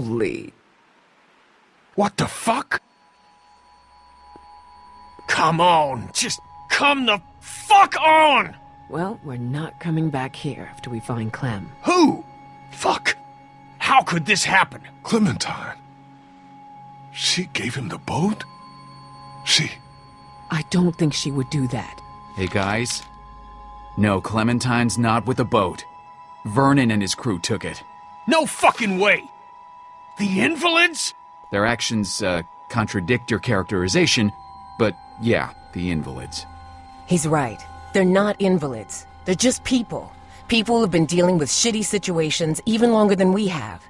Holy. What the fuck? Come on, just come the fuck on! Well, we're not coming back here after we find Clem. Who? Fuck. How could this happen? Clementine. She gave him the boat? She... I don't think she would do that. Hey guys. No, Clementine's not with the boat. Vernon and his crew took it. No fucking way! The invalids? Their actions, uh, contradict your characterization, but yeah, the invalids. He's right. They're not invalids. They're just people. People who've been dealing with shitty situations even longer than we have.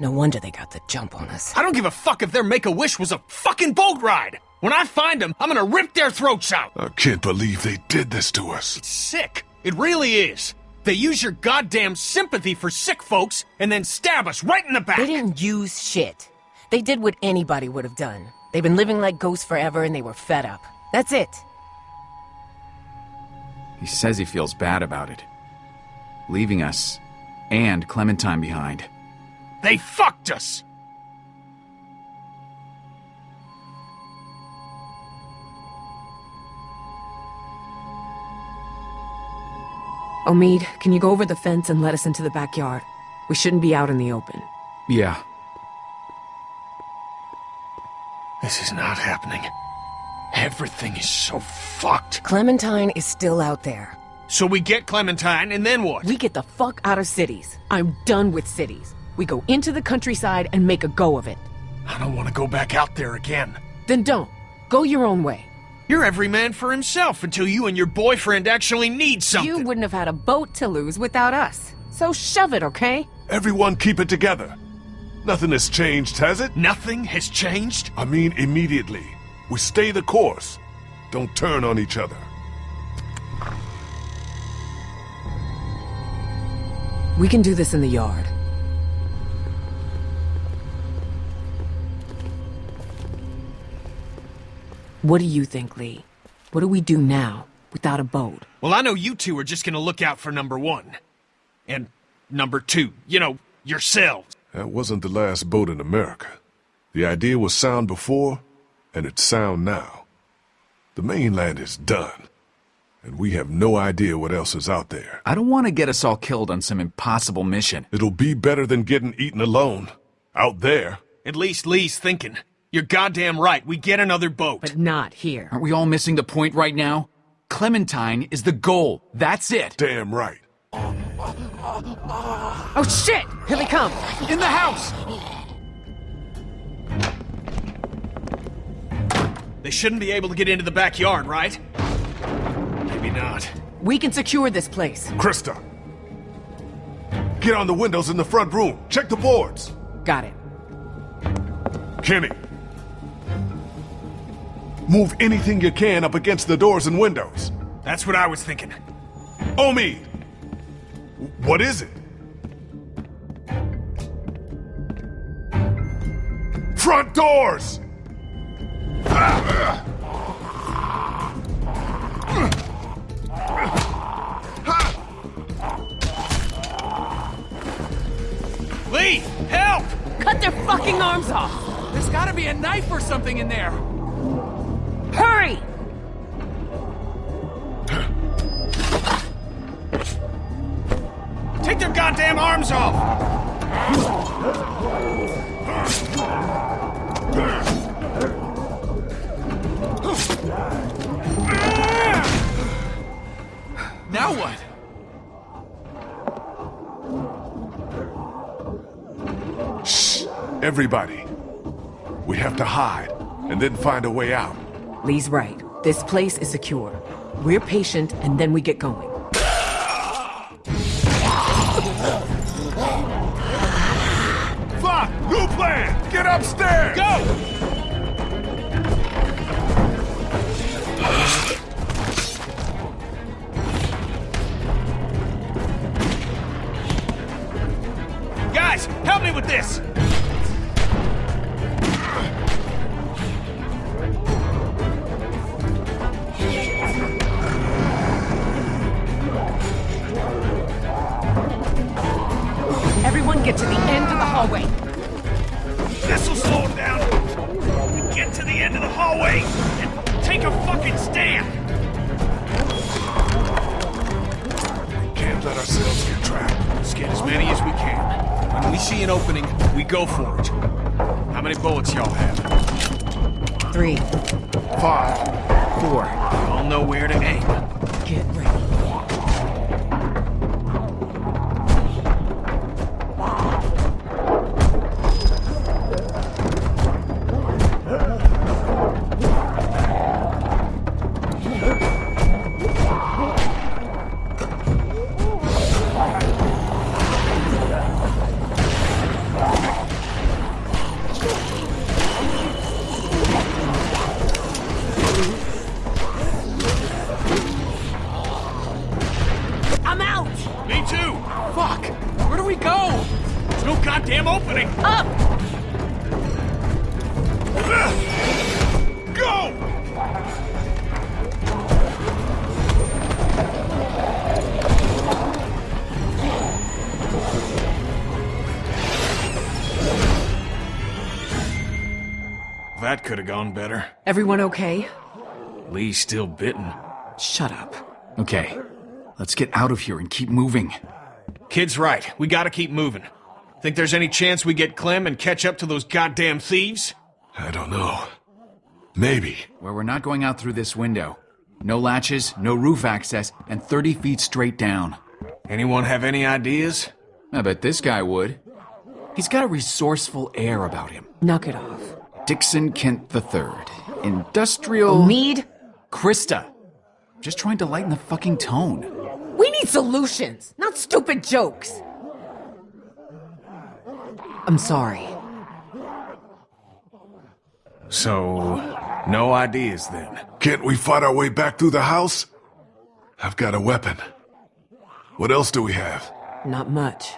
No wonder they got the jump on us. I don't give a fuck if their make-a-wish was a fucking boat ride! When I find them, I'm gonna rip their throats out! I can't believe they did this to us. It's sick. It really is. They use your goddamn sympathy for sick folks and then stab us right in the back. They didn't use shit. They did what anybody would have done. They've been living like ghosts forever and they were fed up. That's it. He says he feels bad about it. Leaving us, and Clementine behind. They fucked us! Omid, can you go over the fence and let us into the backyard? We shouldn't be out in the open. Yeah. This is not happening. Everything is so fucked. Clementine is still out there. So we get Clementine, and then what? We get the fuck out of cities. I'm done with cities. We go into the countryside and make a go of it. I don't want to go back out there again. Then don't. Go your own way. You're every man for himself until you and your boyfriend actually need something. You wouldn't have had a boat to lose without us. So shove it, okay? Everyone keep it together. Nothing has changed, has it? Nothing has changed? I mean immediately. We stay the course. Don't turn on each other. We can do this in the yard. What do you think, Lee? What do we do now, without a boat? Well, I know you two are just gonna look out for number one. And number two, you know, yourselves. That wasn't the last boat in America. The idea was sound before, and it's sound now. The mainland is done, and we have no idea what else is out there. I don't want to get us all killed on some impossible mission. It'll be better than getting eaten alone. Out there. At least Lee's thinking. You're goddamn right, we get another boat. But not here. Aren't we all missing the point right now? Clementine is the goal. That's it. Damn right. Oh shit! Here they come! In the house! They shouldn't be able to get into the backyard, right? Maybe not. We can secure this place. Christa! Get on the windows in the front room. Check the boards. Got it. Kenny. Move anything you can up against the doors and windows. That's what I was thinking. Omid! What is it? Front doors! Lee, help! Cut their fucking arms off! There's gotta be a knife or something in there. Hurry! Take their goddamn arms off! Now what? Everybody. We have to hide, and then find a way out. Lee's right. This place is secure. We're patient, and then we get going. Fuck! New plan! Get upstairs! Go! Guys, help me with this! An opening, we go for it. How many bullets y'all have? Three. Five. Four. Y'all know where to aim. That could have gone better. Everyone okay? Lee's still bitten. Shut up. Okay, let's get out of here and keep moving. Kid's right. We gotta keep moving. Think there's any chance we get Clem and catch up to those goddamn thieves? I don't know. Maybe. Where we're not going out through this window. No latches, no roof access, and 30 feet straight down. Anyone have any ideas? I bet this guy would. He's got a resourceful air about him. Knock it off. Dixon Kent III. Industrial. Mead? Christa. Just trying to lighten the fucking tone. We need solutions, not stupid jokes. I'm sorry. So, no ideas then. Can't we fight our way back through the house? I've got a weapon. What else do we have? Not much.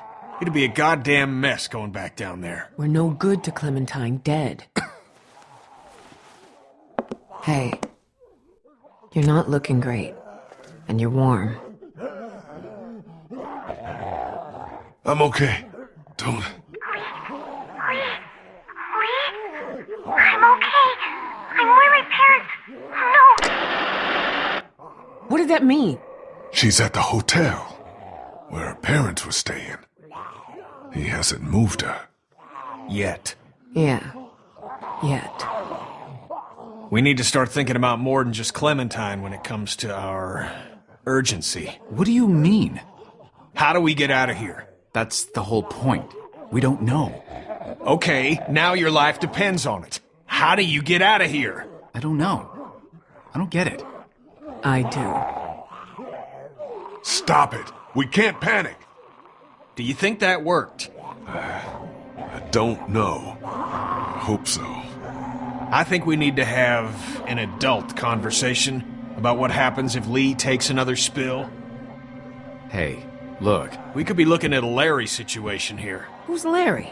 It'd be a goddamn mess going back down there. We're no good to Clementine dead. hey. You're not looking great. And you're warm. I'm okay. Don't. I'm okay. I'm where my parents. No. What did that mean? She's at the hotel where her parents were staying. He hasn't moved her. Yet. Yeah. Yet. We need to start thinking about more than just Clementine when it comes to our urgency. What do you mean? How do we get out of here? That's the whole point. We don't know. Okay, now your life depends on it. How do you get out of here? I don't know. I don't get it. I do. Stop it. We can't panic. Do you think that worked? Uh, I don't know. I hope so. I think we need to have an adult conversation about what happens if Lee takes another spill. Hey, look. We could be looking at a Larry situation here. Who's Larry?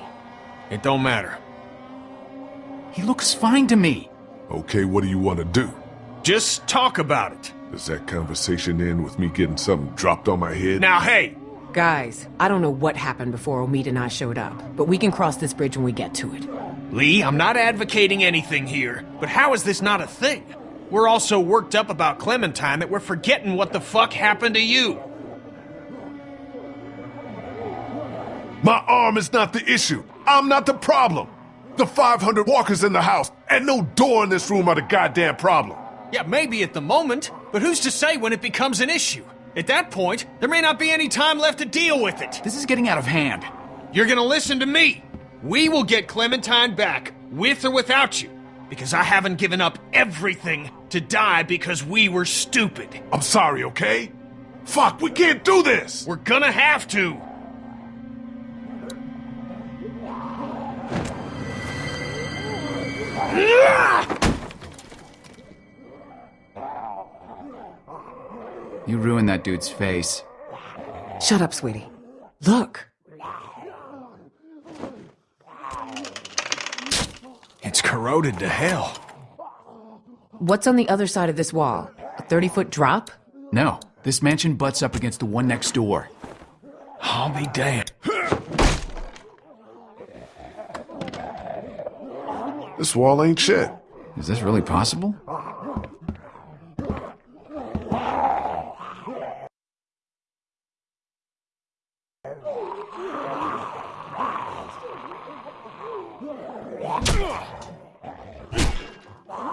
It don't matter. He looks fine to me. Okay, what do you want to do? Just talk about it. Does that conversation end with me getting something dropped on my head? Now, hey, Guys, I don't know what happened before Omid and I showed up, but we can cross this bridge when we get to it. Lee, I'm not advocating anything here, but how is this not a thing? We're all so worked up about Clementine that we're forgetting what the fuck happened to you. My arm is not the issue. I'm not the problem. The 500 walkers in the house and no door in this room are the goddamn problem. Yeah, maybe at the moment, but who's to say when it becomes an issue? At that point, there may not be any time left to deal with it. This is getting out of hand. You're gonna listen to me. We will get Clementine back, with or without you, because I haven't given up everything to die because we were stupid. I'm sorry, okay? Fuck, we can't do this! We're gonna have to. You ruined that dude's face. Shut up, sweetie. Look. It's corroded to hell. What's on the other side of this wall? A 30 foot drop? No, this mansion butts up against the one next door. I'll be damned. This wall ain't shit. Is this really possible?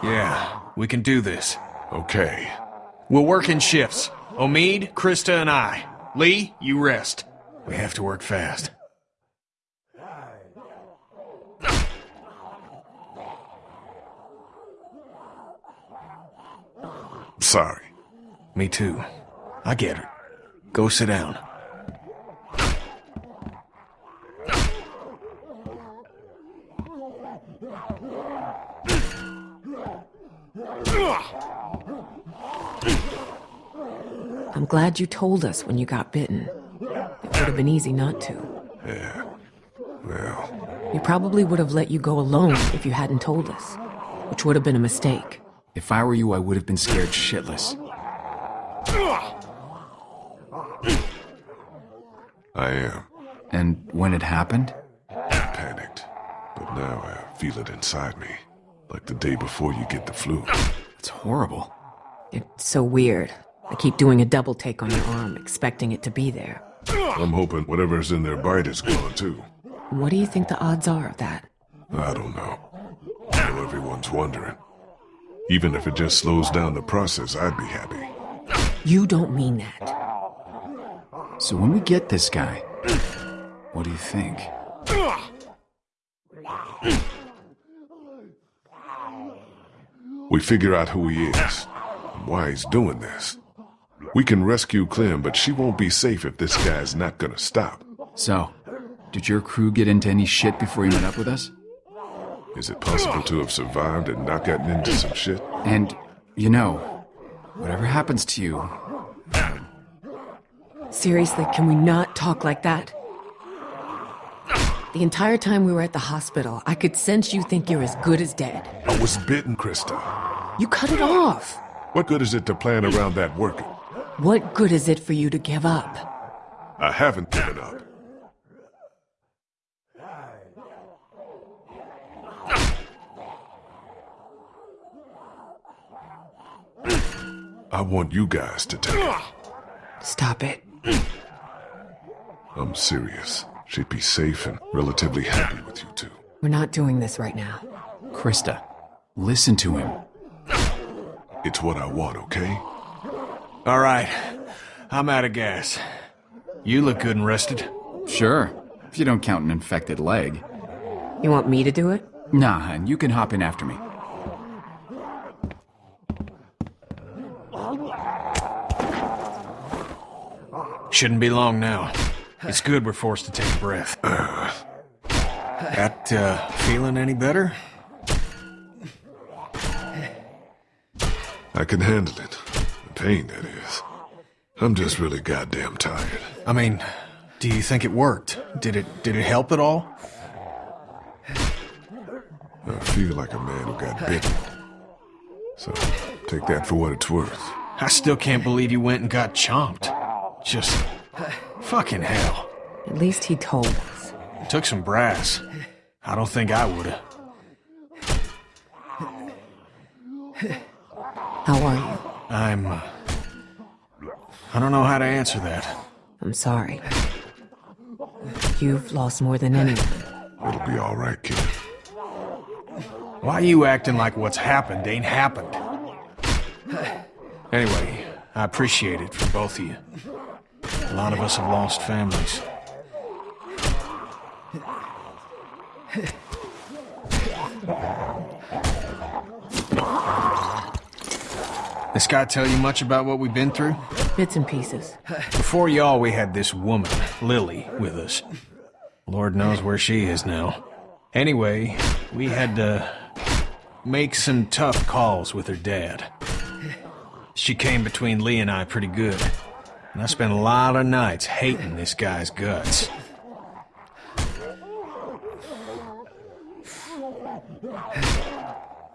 Yeah, we can do this. Okay. We'll work in shifts. Omid, Christa, and I. Lee, you rest. We have to work fast. Sorry. Me too. I get it. Go sit down. I'm glad you told us when you got bitten. It would have been easy not to. Yeah. Well, We probably would have let you go alone if you hadn't told us, which would have been a mistake. If I were you, I would have been scared shitless. I am. And when it happened? I panicked. But now I feel it inside me. Like the day before you get the flu. It's horrible. It's so weird. I keep doing a double take on your arm, expecting it to be there. I'm hoping whatever's in their bite is gone too. What do you think the odds are of that? I don't know. I know everyone's wondering. Even if it just slows down the process, I'd be happy. You don't mean that. So when we get this guy, what do you think? We figure out who he is and why he's doing this. We can rescue Clem, but she won't be safe if this guy's not gonna stop. So, did your crew get into any shit before you met up with us? Is it possible to have survived and not gotten into some shit? And, you know, whatever happens to you, Seriously, can we not talk like that? The entire time we were at the hospital, I could sense you think you're as good as dead. I was bitten, Christa. You cut it off. What good is it to plan around that working? What good is it for you to give up? I haven't given up. I want you guys to take it. Stop it. I'm serious. She'd be safe and relatively happy with you two. We're not doing this right now. Christa, listen to him. It's what I want, okay? All right. I'm out of gas. You look good and rested. Sure, if you don't count an infected leg. You want me to do it? Nah, and you can hop in after me. Shouldn't be long now. It's good we're forced to take a breath. That, uh, feeling any better? I can handle it. The pain, that is. I'm just really goddamn tired. I mean, do you think it worked? Did it did it help at all? I feel like a man who got bitten. So, take that for what it's worth. I still can't believe you went and got chomped. Just fucking hell. At least he told us. Took some brass. I don't think I would've. How are you? I'm. Uh, I don't know how to answer that. I'm sorry. You've lost more than anyone. It'll be all right, kid. Why you acting like what's happened ain't happened? Anyway, I appreciate it from both of you. A lot of us have lost families. This guy tell you much about what we've been through? Bits and pieces. Before y'all, we had this woman, Lily, with us. Lord knows where she is now. Anyway, we had to make some tough calls with her dad. She came between Lee and I pretty good. And I spent a lot of nights hating this guy's guts.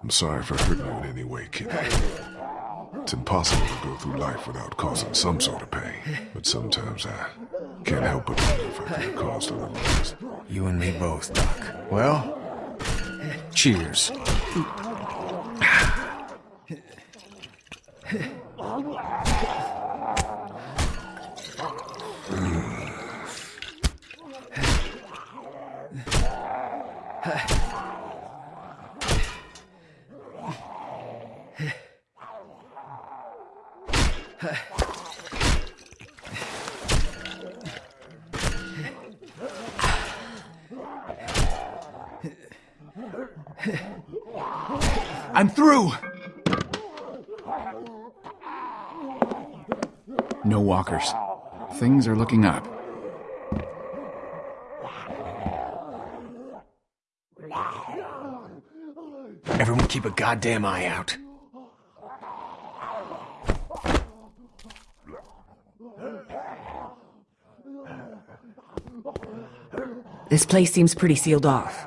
I'm sorry for hurting you in any way, kid. It's impossible to go through life without causing some sort of pain. But sometimes I can't help but wonder if I could have caused a little less. You and me both, Doc. Well, cheers. I'm through! No walkers. Things are looking up. Everyone keep a goddamn eye out. This place seems pretty sealed off.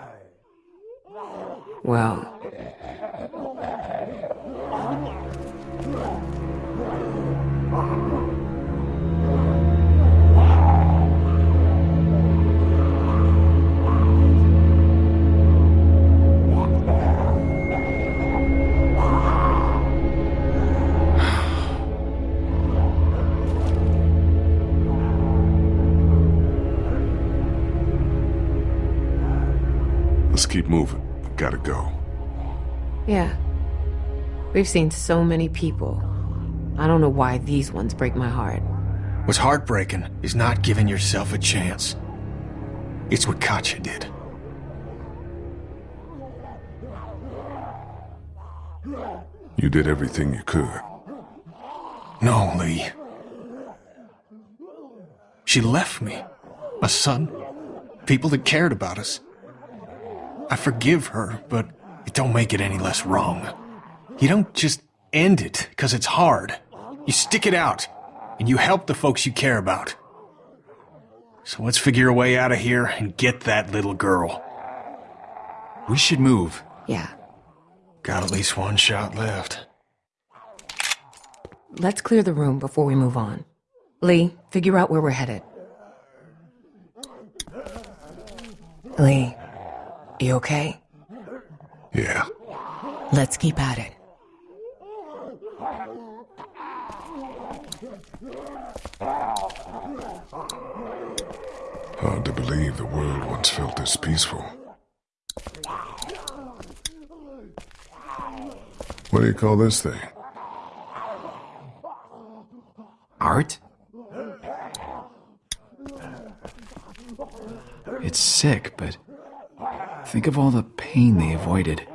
Well, We've seen so many people. I don't know why these ones break my heart. What's heartbreaking is not giving yourself a chance. It's what Katjaa did. You did everything you could. No, Lee. She left me. A son. People that cared about us. I forgive her, but it don't make it any less wrong. You don't just end it because it's hard. You stick it out, and you help the folks you care about. So let's figure a way out of here and get that little girl. We should move. Yeah. Got at least one shot left. Let's clear the room before we move on. Lee, figure out where we're headed. Lee, you okay? Yeah. Let's keep at it. Hard to believe the world once felt this peaceful. What do you call this thing? Art? It's sick, but think of all the pain they avoided.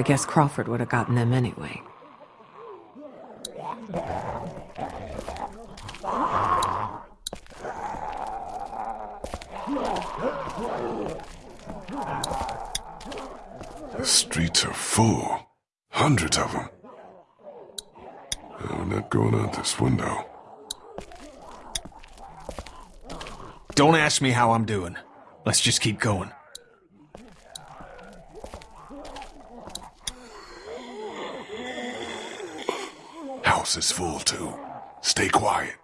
I guess Crawford would have gotten them anyway. The streets are full. Hundreds of them. I'm not going out this window. Don't ask me how I'm doing. Let's just keep going. House is full too. Stay quiet.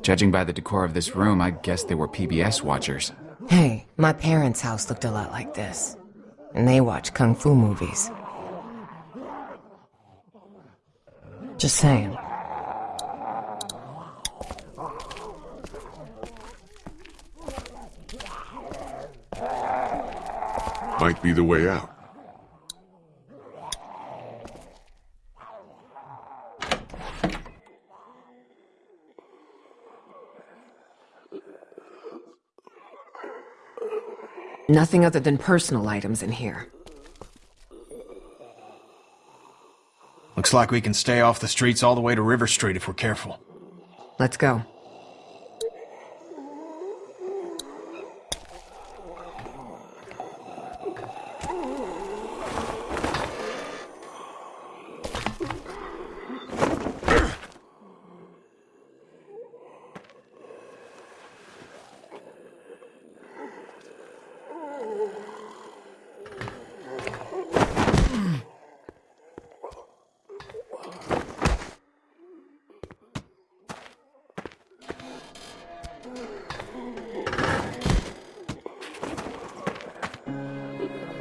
Judging by the decor of this room, I guess they were PBS watchers. Hey, my parents' house looked a lot like this. And they watch kung fu movies. Just saying. Might be the way out. Nothing other than personal items in here. Looks like we can stay off the streets all the way to River Street if we're careful. Let's go.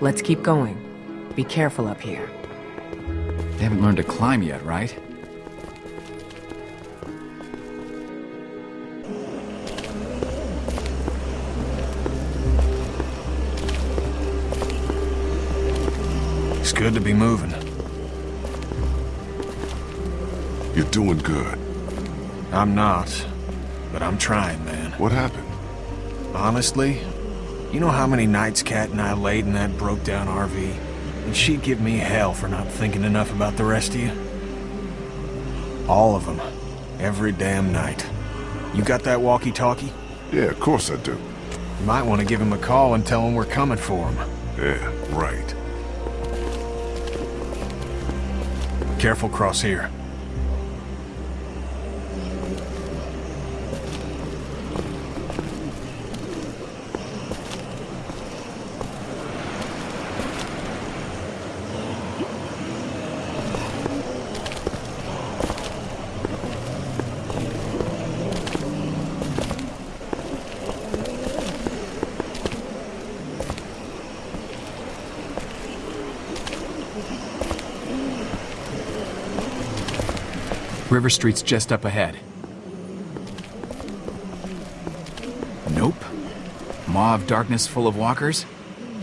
Let's keep going. Be careful up here. They haven't learned to climb yet, right? It's good to be moving. You're doing good. I'm not, but I'm trying, man. What happened? Honestly, you know how many nights Kat and I laid in that broke-down RV? And she'd give me hell for not thinking enough about the rest of you. All of them. Every damn night. You got that walkie-talkie? Yeah, of course I do. You might want to give him a call and tell him we're coming for him. Yeah, right. Careful cross here. River Street's just up ahead. Nope. Maw of darkness full of walkers?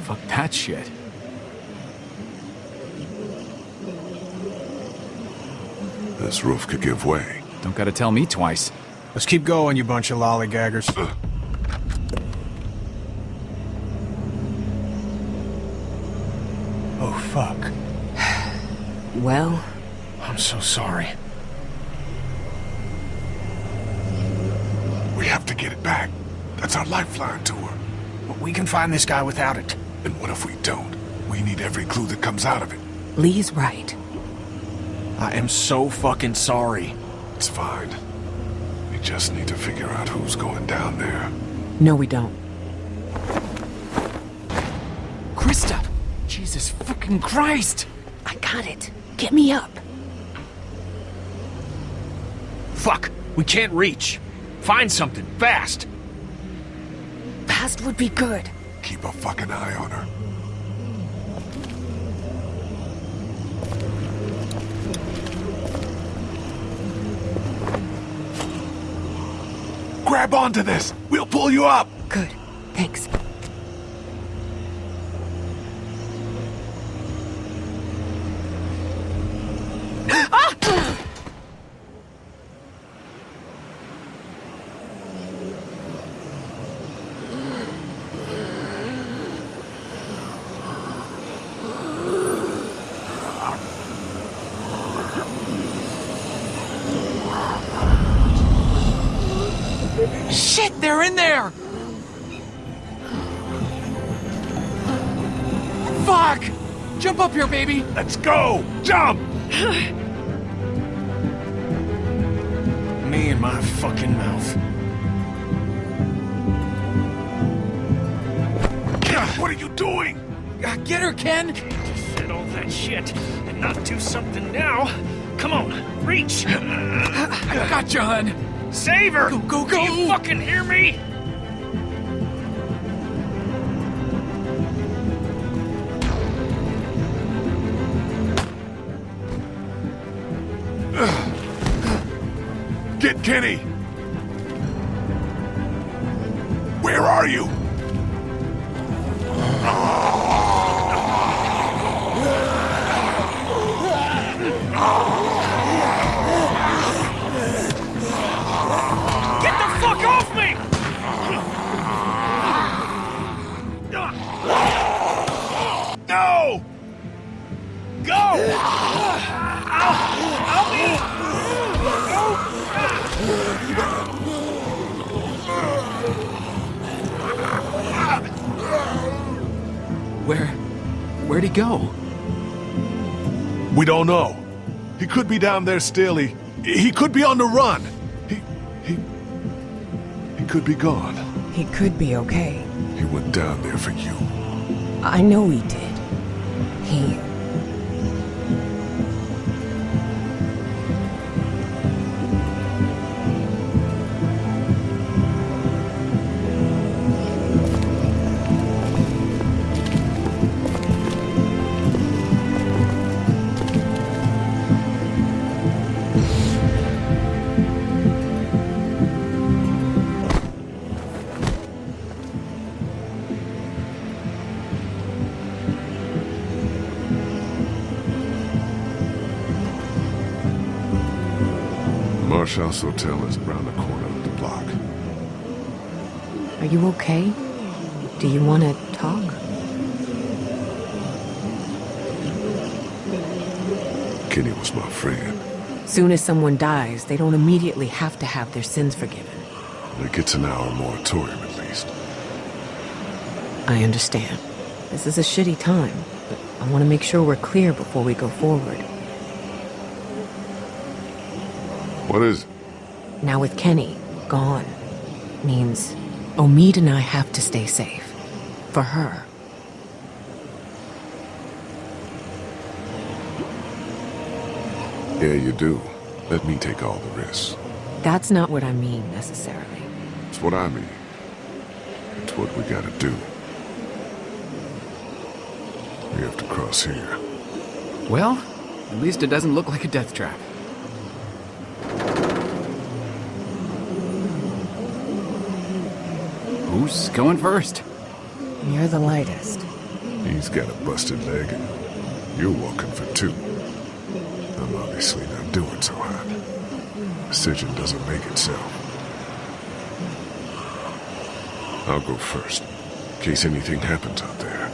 Fuck that shit. This roof could give way. Don't gotta tell me twice. Let's keep going, you bunch of lollygaggers. oh, fuck. Well, I'm so sorry. We have to get it back. That's our lifeline to her. But we can find this guy without it. And what if we don't? We need every clue that comes out of it. Lee's right. I am so fucking sorry. It's fine. We just need to figure out who's going down there. No, we don't. Christa! Jesus fucking Christ! I got it. Get me up. Fuck! We can't reach. Find something, fast! Fast would be good. Keep a fucking eye on her. Grab onto this! We'll pull you up! Good. Thanks. Shit, they're in there! Fuck! Jump up here, baby! Let's go! Jump! Me and my fucking mouth. What are you doing? Uh, Get her, Ken! said all that shit and not do something now. Come on, reach! I got you, hun! Save her! Go, go, Do you fucking hear me? Get Where are you? Get the fuck off me! No! Go! I'll, Where... where'd he go? We don't know. He could be down there still. He, he could be on the run. He, he, he could be gone. He could be okay. He went down there for you. I know he did. He... Marshall's Hotel is around the corner of the block. Are you okay? Do you want to talk? Kenny was my friend. Soon as someone dies, they don't immediately have to have their sins forgiven. It gets an hour moratorium at least. I understand. This is a shitty time, but I want to make sure we're clear before we go forward. What is? Now with Kenny gone, means Omid and I have to stay safe. For her. Yeah, you do. Let me take all the risks. That's not what I mean, necessarily. It's what I mean. It's what we gotta do. We have to cross here. Well, at least it doesn't look like a death trap. Who's going first? You're the lightest. He's got a busted leg, and you're walking for two. I'm obviously not doing so hot. Decision doesn't make itself. I'll go first, in case anything happens out there.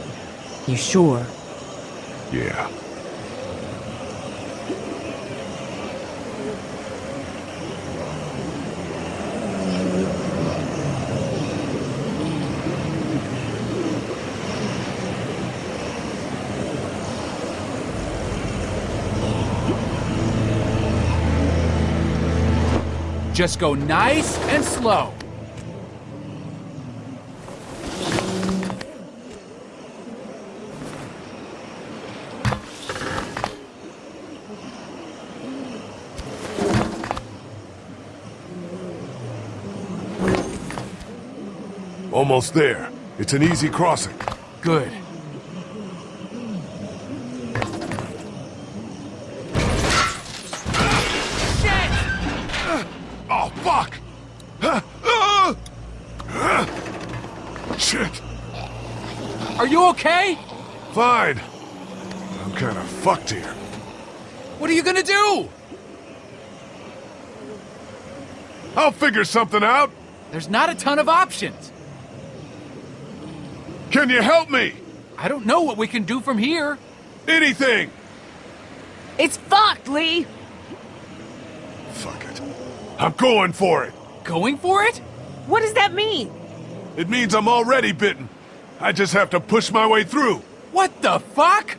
You sure? Yeah. Just go nice and slow. Almost there. It's an easy crossing. Good. Oh, fuck! Huh? Ah! Ah! Shit! Are you okay? Fine. I'm kind of fucked here. What are you gonna do? I'll figure something out. There's not a ton of options. Can you help me? I don't know what we can do from here. Anything! It's fucked, Lee! Fuck it. I'm going for it. Going for it? What does that mean? It means I'm already bitten. I just have to push my way through. What the fuck?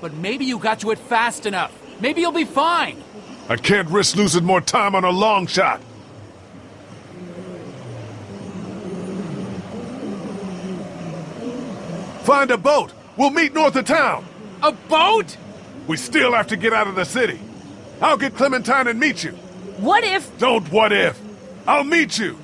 But maybe you got to it fast enough. Maybe you'll be fine. I can't risk losing more time on a long shot. Find a boat. We'll meet north of town. A boat? We still have to get out of the city. I'll get Clementine and meet you. What if... Don't what if. I'll meet you.